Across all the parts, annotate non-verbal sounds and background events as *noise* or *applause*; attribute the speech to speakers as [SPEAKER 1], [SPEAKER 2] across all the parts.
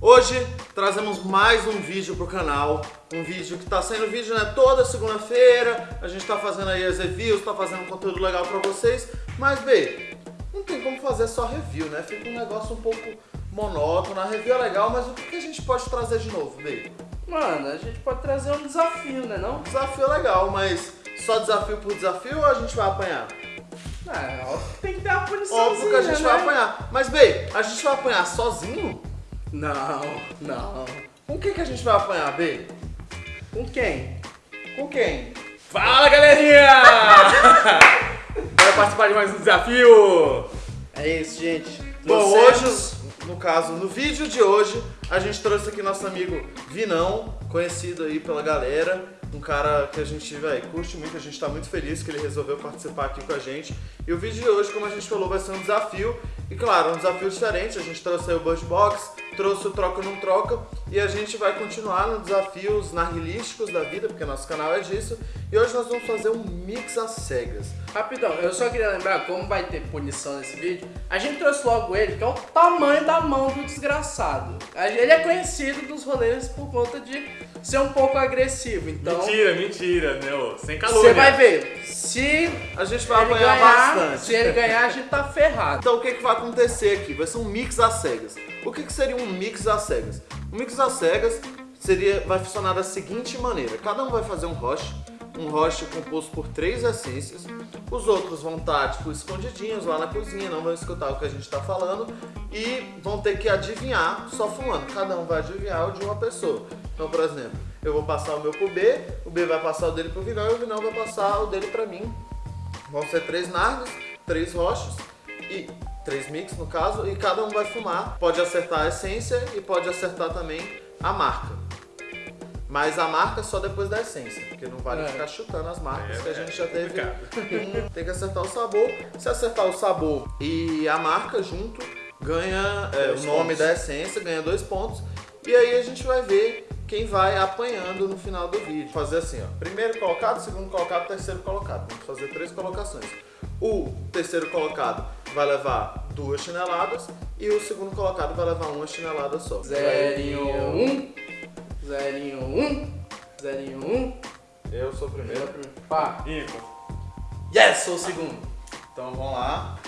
[SPEAKER 1] Hoje trazemos mais um vídeo pro canal, um vídeo que tá saindo vídeo né, toda segunda-feira, a gente tá fazendo aí as reviews, tá fazendo conteúdo legal pra vocês, mas bem, não tem como fazer só review, né? Fica um negócio um pouco monótono, a review é legal, mas o que a gente pode trazer de novo, bem?
[SPEAKER 2] Mano, a gente pode trazer um desafio, né não?
[SPEAKER 1] Desafio é legal, mas só desafio por desafio ou a gente vai apanhar?
[SPEAKER 2] É, óbvio que tem que ter uma punição.
[SPEAKER 1] Óbvio que a gente
[SPEAKER 2] né?
[SPEAKER 1] vai apanhar, mas bem, a gente vai apanhar sozinho?
[SPEAKER 2] Não, não.
[SPEAKER 1] Com quem que a gente vai apanhar, B?
[SPEAKER 2] Com quem?
[SPEAKER 1] Com quem?
[SPEAKER 3] Fala galerinha! *laughs* Bora participar de mais um desafio!
[SPEAKER 2] É isso, gente.
[SPEAKER 1] Bom,
[SPEAKER 2] Trouxemos-
[SPEAKER 1] hoje, no caso, no vídeo de hoje, a gente trouxe aqui nosso amigo Vinão, conhecido aí pela galera, um cara que a gente, véi, curte muito, a gente tá muito feliz que ele resolveu participar aqui com a gente. E o vídeo de hoje, como a gente falou, vai ser um desafio, e claro, um desafio diferente, a gente trouxe aí o Bird Box, trouxe o Troca ou Não Troca, e a gente vai continuar nos desafios narguilísticos da vida, porque nosso canal é disso, e hoje nós vamos fazer um mix às cegas.
[SPEAKER 2] Rapidão, eu só queria lembrar, como vai ter punição nesse vídeo, a gente trouxe logo ele, que é o tamanho da mão do desgraçado. Ele é conhecido dos rolês por conta de ser um pouco agressivo, então...
[SPEAKER 3] Mentira, mentira, meu. Sem calor.
[SPEAKER 2] Você vai ver, se
[SPEAKER 1] A gente vai apanhar
[SPEAKER 2] ganhar,
[SPEAKER 1] bastante.
[SPEAKER 2] se ele ganhar, a gente tá ferrado.
[SPEAKER 1] Então o que, que vai acontecer aqui? Vai ser um mix às cegas. O que, que seria um mix às cegas? Um mix às cegas seria, vai funcionar da seguinte maneira. Cada um vai fazer um roche, um roche composto por três essências. Os outros vão estar tipo, escondidinhos lá na cozinha, não vão escutar o que a gente está falando. E vão ter que adivinhar só fumando. Cada um vai adivinhar o de uma pessoa. Então, por exemplo, eu vou passar o meu pro B, o B vai passar o dele pro Vinão e o Vinão vai passar o dele pra mim. Vão ser três nargas, três rochas e três mix no caso, e cada um vai fumar. Pode acertar a essência e pode acertar também a marca. Mas a marca só depois da essência, porque não vale
[SPEAKER 2] É.
[SPEAKER 1] ficar chutando as marcas
[SPEAKER 3] É,
[SPEAKER 1] que a
[SPEAKER 3] é
[SPEAKER 1] gente já teve. tem que acertar o sabor. Se acertar o sabor e a marca junto, ganha é, o
[SPEAKER 2] Dois
[SPEAKER 1] nome
[SPEAKER 2] pontos.
[SPEAKER 1] da essência, ganha dois pontos. E aí a gente vai ver quem vai apanhando no final do vídeo. Fazer assim, ó. Primeiro colocado, segundo colocado, terceiro colocado. Vamos fazer três colocações. O terceiro colocado vai levar duas chineladas e o segundo colocado vai levar uma chinelada só.
[SPEAKER 2] Zerinho um, zerinho um, zerinho um.
[SPEAKER 1] Eu sou o primeiro.
[SPEAKER 2] Pá.
[SPEAKER 3] Ímpar.
[SPEAKER 2] Yes, sou o segundo.
[SPEAKER 1] Então vamos lá.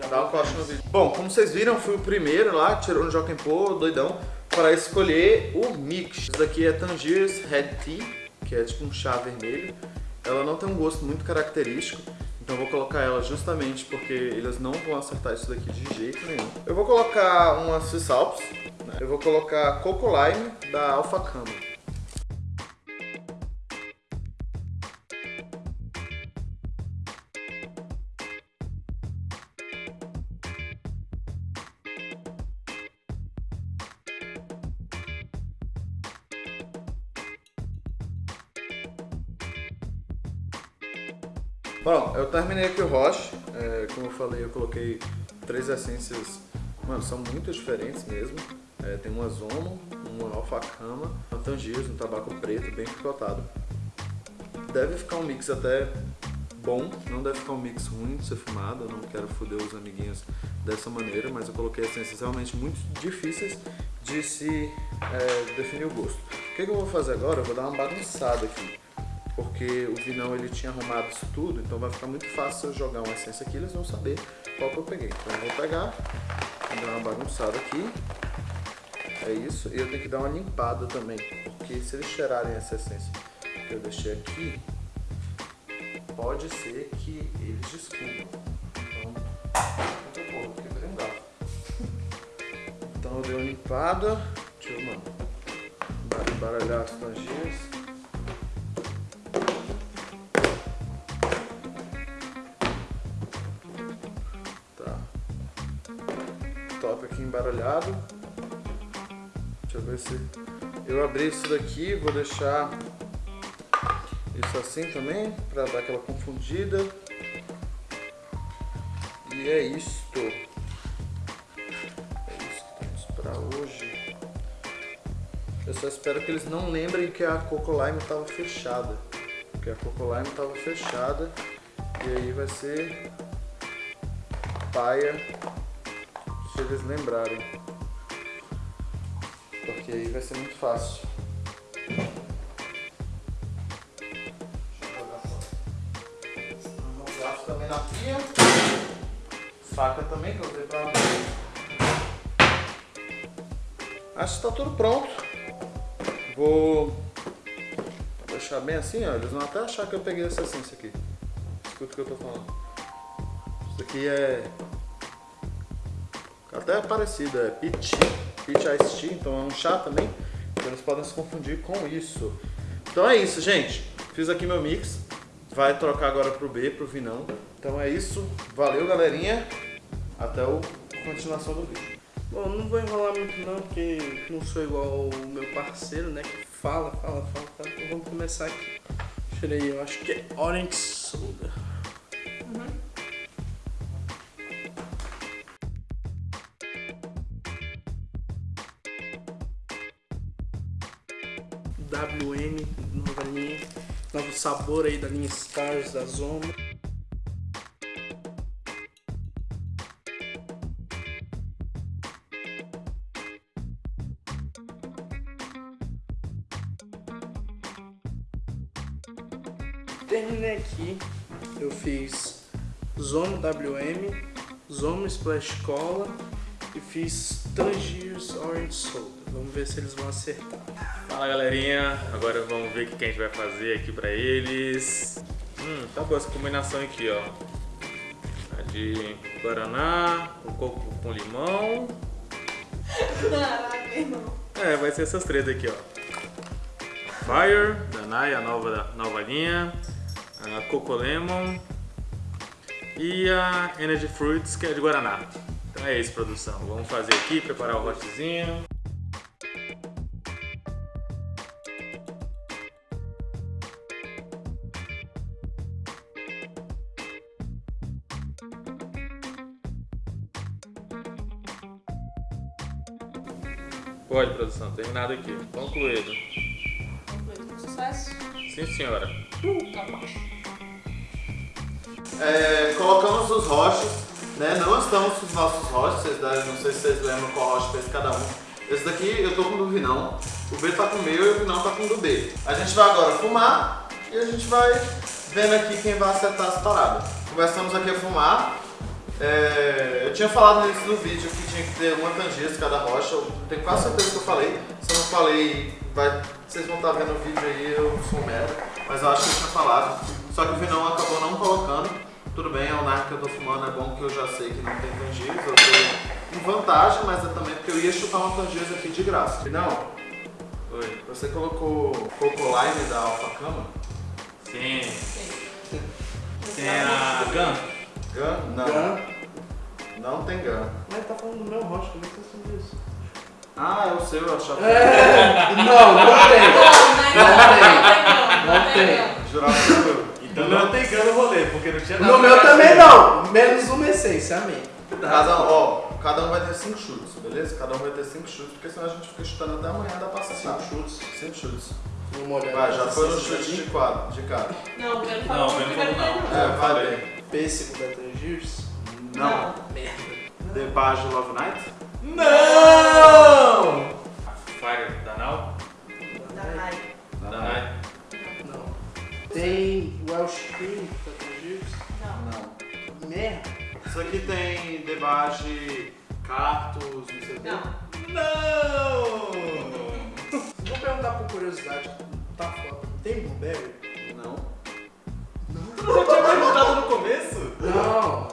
[SPEAKER 2] Já
[SPEAKER 1] Dá um corte no vídeo. Bom, como vocês viram, fui o primeiro lá, tirou no Joaquim Pô, doidão, para escolher o mix. Isso daqui é Tangiers Red Tea, que é tipo um chá vermelho. Ela não tem um gosto muito característico, então eu vou colocar ela justamente porque eles não vão acertar isso daqui de jeito nenhum. Eu vou colocar uma Swiss Alps? Eu vou colocar Coco Lime da Alpha Cama. Bom, eu terminei aqui o Roche. É, como eu falei, eu coloquei três essências, mano, são muito diferentes mesmo. É, tem uma Zomo, uma alfacama, uma Tangiers, um tabaco preto, bem picotado. Deve ficar um mix até bom, não deve ficar um mix ruim de ser fumado, eu não quero foder os amiguinhos dessa maneira, mas eu coloquei essências realmente muito difíceis de se é, definir o gosto. O que, que eu vou fazer agora? Eu vou dar uma bagunçada aqui porque o Vinão ele tinha arrumado isso tudo, então vai ficar muito fácil eu jogar uma essência aqui, eles vão saber qual que eu peguei. Então eu vou pegar, vou dar uma bagunçada aqui, é isso, e eu tenho que dar uma limpada também, porque se eles cheirarem essa essência que eu deixei aqui, pode ser que eles descubram. Então, vou garfo. Então eu dei uma limpada, deixa eu, mano, embaralhar as tangias. Tá. Top aqui embaralhado. Deixa eu ver se... Eu abri isso daqui, vou deixar isso assim também, pra dar aquela confundida. E é isto. É isso que temos pra hoje. Eu só espero que eles não lembrem que a Coco Lime estava fechada. Porque a Coco Lime estava fechada. E aí vai ser paia se eles lembrarem. Porque aí vai ser muito fácil. Deixa eu jogar fora. O garfo também na pia. Faca também que eu usei pra Acho que está tudo pronto. Vou deixar bem assim, ó. Eles vão até achar que eu peguei essa essência aqui. Escuta o que eu tô falando. Isso aqui é até parecido, é peach, peach iced tea, então é um chá também. Então eles podem se confundir com isso. Então é isso, gente. Fiz aqui meu mix. Vai trocar agora pro B, pro Vinão. Então é isso. Valeu, galerinha. Até a continuação do vídeo.
[SPEAKER 2] Bom, não vou enrolar muito não, porque não sou igual o meu parceiro, né? Que fala, fala, fala, fala. Então vamos começar aqui. Ver, eu acho que é Orange Soda. Sabor aí da linha Stars da Zoma. Terminei aqui, eu fiz Zomo WM, Zomo Splash Cola e fiz Tangiers Orange Soda. Vamos ver se eles vão acertar.
[SPEAKER 3] Fala galerinha, agora vamos ver o que a gente vai fazer aqui pra eles. Hum, tá boa essa combinação aqui, ó. A de Guaraná, o coco com limão.
[SPEAKER 4] Caraca, irmão.
[SPEAKER 3] É, vai ser essas três aqui, ó. Fire, da Nai, a nova, nova linha. A Coco Lemon. E a Energy Fruits, que é de Guaraná. Então é isso, produção. Vamos fazer aqui, preparar o hotzinho. Pode, produção. Terminado aqui. Concluído.
[SPEAKER 4] Concluído com sucesso.
[SPEAKER 3] Sim, senhora.
[SPEAKER 1] É, colocamos os roches, né? Não estamos com os nossos roches, vocês devem, não sei se vocês lembram qual roche fez cada um. Esse daqui eu tô com o do Vinão, o B tá com o meu e o Vinão tá com o do B. A gente vai agora fumar e a gente vai vendo aqui quem vai acertar as paradas. Começamos aqui a fumar. É, eu tinha falado no início do vídeo que tinha que ter uma tangente cada rocha, eu tenho quase certeza que eu falei. Se eu não falei, vai, vocês vão estar vendo o vídeo aí, eu sou um merda. Mas eu acho que eu tinha falado. Só que o Vinão acabou não colocando. Tudo bem, é o Narc que eu tô fumando, é bom que eu já sei que não tem tangíveis, eu tô em vantagem, mas é também porque eu ia chutar uma tangíveis aqui de graça. Não,
[SPEAKER 3] Oi.
[SPEAKER 1] você colocou Coco Lime da Alpha Cama?
[SPEAKER 3] Sim.
[SPEAKER 4] Sim.
[SPEAKER 3] Tem a Gun?
[SPEAKER 1] Gun? Não.
[SPEAKER 2] Gun.
[SPEAKER 1] Não tem Gun.
[SPEAKER 2] Mas tá falando do meu rocha, como é que você sabe disso?
[SPEAKER 1] Ah, é o seu, eu achava que
[SPEAKER 2] É, não, não tem.
[SPEAKER 4] Não,
[SPEAKER 2] Não
[SPEAKER 4] não
[SPEAKER 2] tem.
[SPEAKER 4] não.
[SPEAKER 1] jurava que meu.
[SPEAKER 3] Então não tem Gun no rolê, porque não tinha nada.
[SPEAKER 2] No meu também não, menos uma essência, amém.
[SPEAKER 1] Cada, ó, cada um vai ter 5 chutes, beleza? Cada um vai ter 5 chutes, porque senão a gente fica chutando até amanhã, dá pra.
[SPEAKER 2] Cinco chutes.
[SPEAKER 1] 5 chutes. Vai, já foi no chute de quadro, de cara.
[SPEAKER 4] Não, o Ben
[SPEAKER 3] Não,
[SPEAKER 4] falou
[SPEAKER 3] o Ben
[SPEAKER 4] que
[SPEAKER 3] falou
[SPEAKER 4] não.
[SPEAKER 3] não.
[SPEAKER 1] É, bem.
[SPEAKER 2] Pêssego Tangiers.
[SPEAKER 1] Não.
[SPEAKER 2] Merda.
[SPEAKER 1] The Bage Love Night?
[SPEAKER 3] Não! Fire da Nau?
[SPEAKER 4] Da Nai.
[SPEAKER 3] Da Nai?
[SPEAKER 2] Não. Tem Welsh Cream da Tangiers.
[SPEAKER 4] Não.
[SPEAKER 1] Não.
[SPEAKER 2] Merda.
[SPEAKER 1] Isso aqui tem The Bage Cactus, não sei o quê.
[SPEAKER 4] Não.
[SPEAKER 3] Não!
[SPEAKER 2] Vou perguntar por curiosidade. Tá foda. Tem Blueberry?
[SPEAKER 1] Não.
[SPEAKER 3] Tu já tinha perguntado no começo?
[SPEAKER 2] Não.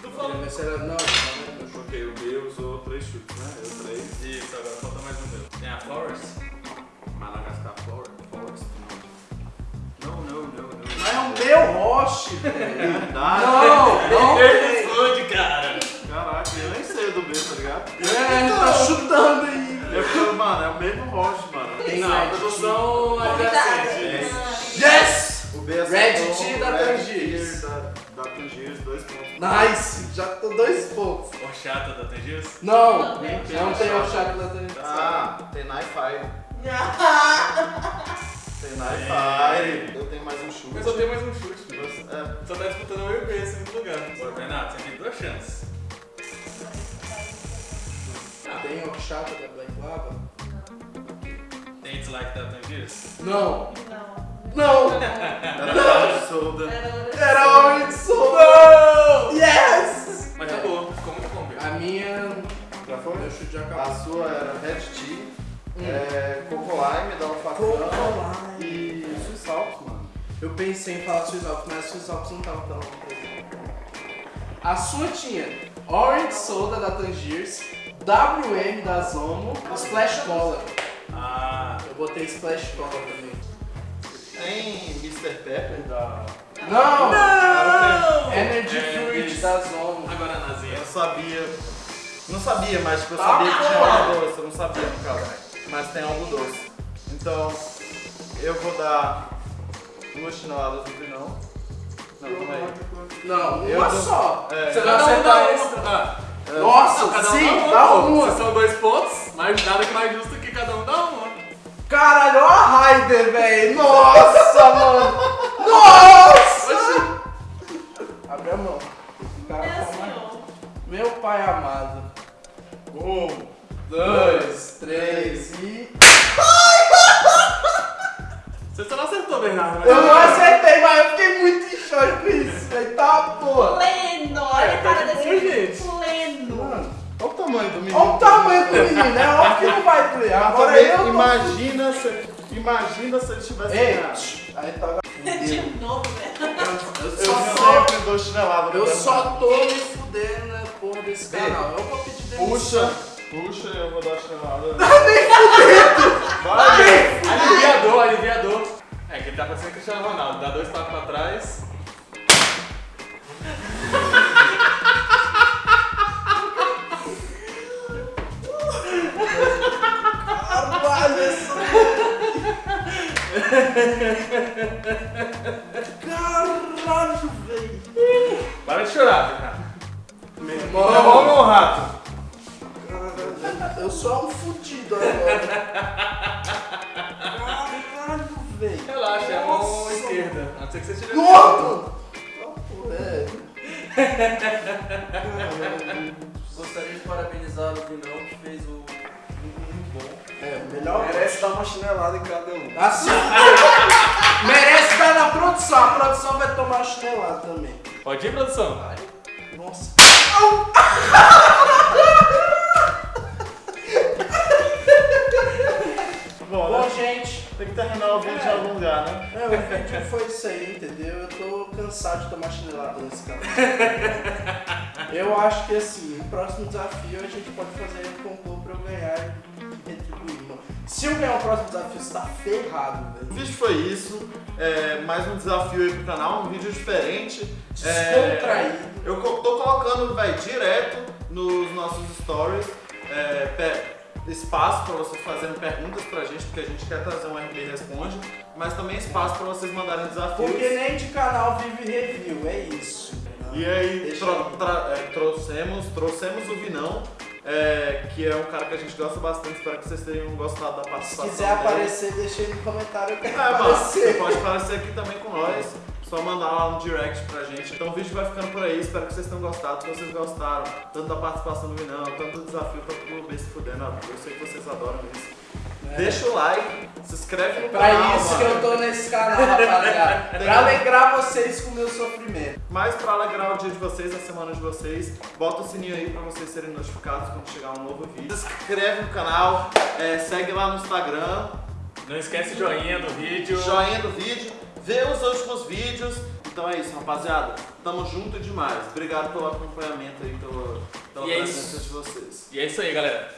[SPEAKER 3] Tu falou.
[SPEAKER 2] Mas era- Não, não, não.
[SPEAKER 1] Ok, o B usou 3 chutes, né? Eu 3.
[SPEAKER 3] Isso, agora falta mais um meu. Tem a Flowers?
[SPEAKER 1] Madagascar Forest. Forest. Não, não, não, não.
[SPEAKER 2] Mas é o meu roche. Não, não tem.
[SPEAKER 3] Responde, cara!
[SPEAKER 1] Caraca, eu nem sei do B, tá ligado?
[SPEAKER 2] É, tá chutando aí.
[SPEAKER 1] Falo, mano, é o mesmo roche, mano.
[SPEAKER 2] Tem
[SPEAKER 3] Não, a
[SPEAKER 2] Red
[SPEAKER 3] produção adjacente.
[SPEAKER 2] Yes!
[SPEAKER 1] O B
[SPEAKER 2] Red
[SPEAKER 1] acertou,
[SPEAKER 2] Tea da
[SPEAKER 1] Red
[SPEAKER 2] Tangiers.
[SPEAKER 1] Dois pontos.
[SPEAKER 2] Nice! Já tô dois pontos.
[SPEAKER 3] Horchata da Tangiers?
[SPEAKER 2] Não,
[SPEAKER 4] Não
[SPEAKER 2] não
[SPEAKER 4] tem
[SPEAKER 2] tem o chá da Tangiers.
[SPEAKER 1] Ah, tem Fire. *laughs* Tem Night Fire. Eu tenho mais um chute.
[SPEAKER 3] Mas só tem mais um chute.
[SPEAKER 1] Você- É,
[SPEAKER 3] Só tá disputando o meu e esse segundo lugar. Ô, Renato, você tem duas chances. Ah,
[SPEAKER 2] tem horchata da Black Lava?
[SPEAKER 3] Tem dislike da Tangiers?
[SPEAKER 2] Não.
[SPEAKER 4] Não.
[SPEAKER 2] Não!
[SPEAKER 1] Era soda.
[SPEAKER 4] Era
[SPEAKER 2] Era Orange Soda! Yes!
[SPEAKER 3] Mas tá bom, ficou muito bom.
[SPEAKER 2] A minha.
[SPEAKER 1] Já foi?
[SPEAKER 2] Meu chute já
[SPEAKER 1] A
[SPEAKER 2] acabou.
[SPEAKER 1] sua era Red Tea,
[SPEAKER 2] Hum.
[SPEAKER 1] é, Coco Lime da
[SPEAKER 2] Lime.
[SPEAKER 1] e Swiss Alps, mano.
[SPEAKER 2] Eu pensei em falar Swiss Alps, mas Swiss Alps não tava tão presente. A sua tinha Orange Soda da Tangiers, WM da Zomo, Splash Cola.
[SPEAKER 3] Ah,
[SPEAKER 2] Eu botei Splash Cola também.
[SPEAKER 1] Tem Mr. Pepper da.
[SPEAKER 2] Não!
[SPEAKER 3] não!
[SPEAKER 2] Energy
[SPEAKER 3] É,
[SPEAKER 2] Fruit da Zomo.
[SPEAKER 3] Agora nazinha.
[SPEAKER 1] Eu sabia. Não sabia, mas tipo, eu
[SPEAKER 2] Tá
[SPEAKER 1] sabia que tinha algo doce. Eu não sabia no caso. Mas tem algo doce. Então, eu vou dar duas chineladas no final. Não, calma aí.
[SPEAKER 2] Não,
[SPEAKER 1] Eu
[SPEAKER 2] uma
[SPEAKER 1] dou-
[SPEAKER 2] só.
[SPEAKER 1] É.
[SPEAKER 2] Você vai acertar
[SPEAKER 3] uma. Ah,
[SPEAKER 2] Nossa, sim,
[SPEAKER 3] dá uma. são dois pontos, mas nada que mais justo
[SPEAKER 2] Caralho, olha a Raider, velho. Nossa, mano. Nossa!
[SPEAKER 1] Tivesse
[SPEAKER 2] Ei,
[SPEAKER 1] ganhado.
[SPEAKER 2] tch, aí tá. *laughs*
[SPEAKER 4] De novo, né?
[SPEAKER 2] Eu
[SPEAKER 1] Eu
[SPEAKER 2] só tô,
[SPEAKER 1] sempre dou chinelada.
[SPEAKER 2] eu
[SPEAKER 1] no
[SPEAKER 2] só tô me fudendo na porra desse canal. Eu vou pedir demissão.
[SPEAKER 1] Puxa, puxa, eu vou dar chinelada. Vai!
[SPEAKER 3] Aliviador, aliviador. É que ele tá parecendo Cristiano Ronaldo. Dá dois passos pra trás.
[SPEAKER 2] Caralho, velho.
[SPEAKER 3] Para de chorar, Bernardo.
[SPEAKER 2] Meu
[SPEAKER 3] É bom, meu rato.
[SPEAKER 2] Caralho, eu sou um fudido agora. Caralho, velho.
[SPEAKER 3] Relaxa, é a mão esquerda. A não ser que você tire!
[SPEAKER 2] É. Caralho.
[SPEAKER 5] Gostaria de parabenizar o Vinão que fez o muito bom.
[SPEAKER 2] É, melhor.
[SPEAKER 6] Merece dar uma chinelada em cada um.
[SPEAKER 2] Assim, *laughs* merece estar na produção. A produção vai tomar chinelada também.
[SPEAKER 3] Pode ir, produção?
[SPEAKER 2] Nossa.
[SPEAKER 1] Bom,
[SPEAKER 2] Bom,
[SPEAKER 1] né?
[SPEAKER 2] gente,
[SPEAKER 1] tem que terminar o vídeo em algum lugar, né?
[SPEAKER 2] é, o vídeo foi isso aí, entendeu? Eu tô cansado de tomar chinelada nesse canal. *laughs* Eu acho que assim, o próximo desafio a gente pode fazer um concurso pra eu ganhar e. Se eu ganhar o próximo desafio, você tá ferrado,
[SPEAKER 1] O
[SPEAKER 2] velho.
[SPEAKER 1] vídeo foi isso. É, mais um desafio aí pro canal, um vídeo diferente.
[SPEAKER 2] Descontraído.
[SPEAKER 1] Eu co- tô colocando, vai, direto nos nossos stories. é, espaço para vocês fazerem perguntas pra gente, porque a gente quer trazer um RB Responde, mas também espaço para vocês mandarem desafios.
[SPEAKER 2] Porque nem de canal vive review, é isso.
[SPEAKER 1] E aí tro-
[SPEAKER 2] aí.
[SPEAKER 1] é, trouxemos, trouxemos o Vinão, é, que é um cara que a gente gosta bastante, espero que vocês tenham gostado da
[SPEAKER 2] Se
[SPEAKER 1] participação
[SPEAKER 2] quiser
[SPEAKER 1] dele.
[SPEAKER 2] aparecer, deixa aí no comentário que
[SPEAKER 1] É, mano, você
[SPEAKER 2] aparecer.
[SPEAKER 1] pode aparecer aqui também com nós. Só mandar lá no direct pra gente. Então o vídeo vai ficando por aí. Espero que vocês tenham gostado. Se vocês gostaram, tanto da participação do Vinão, tanto do desafio, tanto do B se fudendo. Eu sei que vocês adoram isso. Deixa o like, se inscreve no
[SPEAKER 2] É Pra
[SPEAKER 1] canal.
[SPEAKER 2] isso que
[SPEAKER 1] mano.
[SPEAKER 2] eu tô nesse canal, rapaziada. *laughs* pra alegrar vocês com o meu sofrimento.
[SPEAKER 1] Mas pra alegrar o dia de vocês, a semana de vocês, bota o sininho aí pra vocês serem notificados quando chegar um novo vídeo. Se inscreve no canal, é, segue lá no Instagram,
[SPEAKER 3] Não esquece o joinha do vídeo.
[SPEAKER 1] joinha do vídeo, vê os últimos vídeos. Então é isso, rapaziada. Tamo junto demais. Obrigado pelo acompanhamento aí, pela, pela
[SPEAKER 3] E é
[SPEAKER 1] presença
[SPEAKER 3] isso.
[SPEAKER 1] de vocês.
[SPEAKER 3] E é isso aí, galera.